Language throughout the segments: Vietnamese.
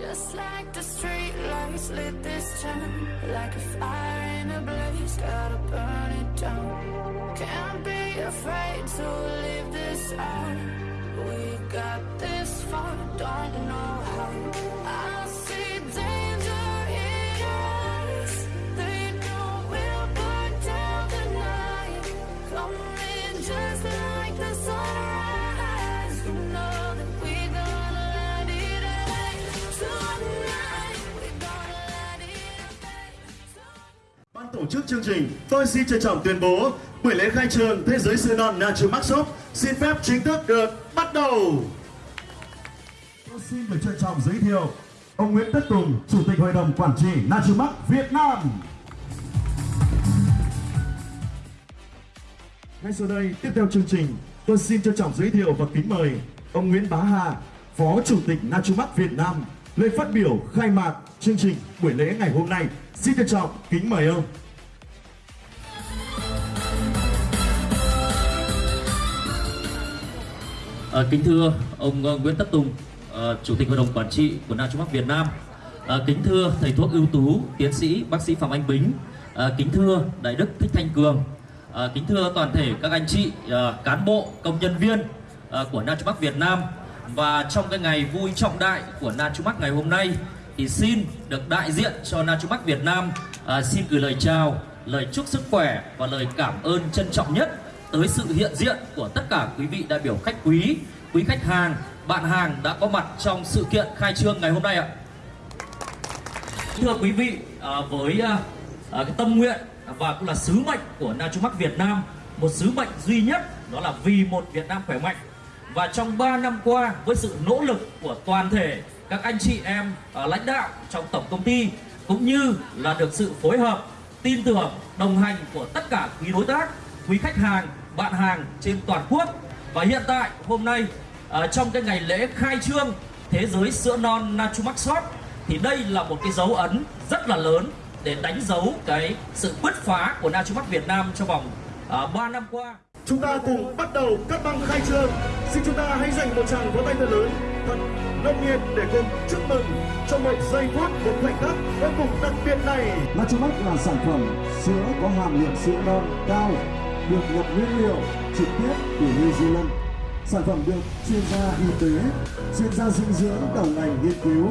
Just like the street lights lit this town Like a fire in a blaze, gotta burn it down. Can't be afraid to leave this out. We got this far, don't know how. I see Ban tổ chức chương trình, tôi xin trân trọng tuyên bố buổi lễ khai trường Thế giới siêu non Nacho Shop xin phép chính thức được bắt đầu. Tôi xin được trân trọng giới thiệu ông Nguyễn Tất Tùng, Chủ tịch Hội đồng Quản trị Nacho Việt Nam. Ngay sau đây, tiếp theo chương trình, tôi xin trân trọng giới thiệu và kính mời ông Nguyễn Bá Hà, Phó Chủ tịch Nachumac Việt Nam, lời phát biểu khai mạc chương trình buổi lễ ngày hôm nay. Xin trân trọng kính mời ông. À, kính thưa ông ờ, Nguyễn Tất Tùng, à, Chủ tịch Hội đồng Quản trị của Nachumac Việt Nam. À, kính thưa thầy thuốc ưu tú, tiến sĩ bác sĩ Phạm Anh Bính. À, kính thưa Đại đức Thích Thanh Cường. À, kính thưa toàn thể các anh chị à, cán bộ, công nhân viên à, của Nachumac Việt Nam. Và trong cái ngày vui trọng đại của Nachumac ngày hôm nay thì xin được đại diện cho Nachumac Việt Nam à, xin gửi lời chào, lời chúc sức khỏe và lời cảm ơn trân trọng nhất tới sự hiện diện của tất cả quý vị đại biểu khách quý, quý khách hàng, bạn hàng đã có mặt trong sự kiện khai trương ngày hôm nay ạ. Thưa quý vị, à, với à, à, cái tâm nguyện và cũng là sứ mệnh của Nachumac Việt Nam, một sứ mệnh duy nhất đó là vì một Việt Nam khỏe mạnh. Và trong 3 năm qua với sự nỗ lực của toàn thể các anh chị em uh, lãnh đạo trong tổng công ty cũng như là được sự phối hợp, tin tưởng, đồng hành của tất cả quý đối tác, quý khách hàng, bạn hàng trên toàn quốc. Và hiện tại hôm nay uh, trong cái ngày lễ khai trương thế giới sữa non NatuMax Shop thì đây là một cái dấu ấn rất là lớn để đánh dấu cái sự bứt phá của NatuMax Việt Nam trong vòng ờ, uh, 3 năm qua. Chúng ta cùng bắt đầu cắt băng khai trương. Xin chúng ta hãy dành một tràng vỗ tay thật lớn, thật nồng nhiệt để cùng chúc mừng cho một giây phút, một khoảnh khắc vô cùng đặc biệt này. Nachumac là sản phẩm sữa có hàm lượng sữa non cao, được nhập nguyên liệu trực tiếp từ New Zealand. Sản phẩm được chuyên gia y tế, chuyên gia dinh dưỡng đầu ngành nghiên cứu.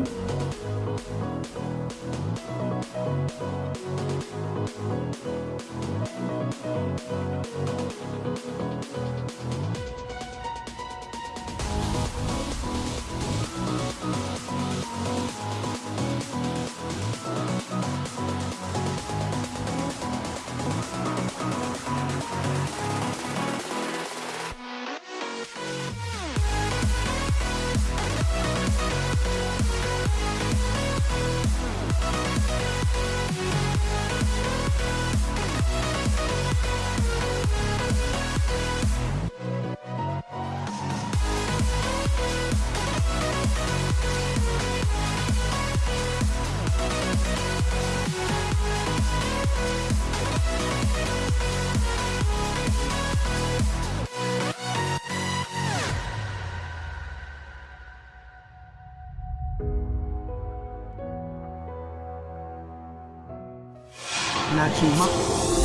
Nachumac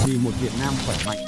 vì một Việt Nam khỏe mạnh.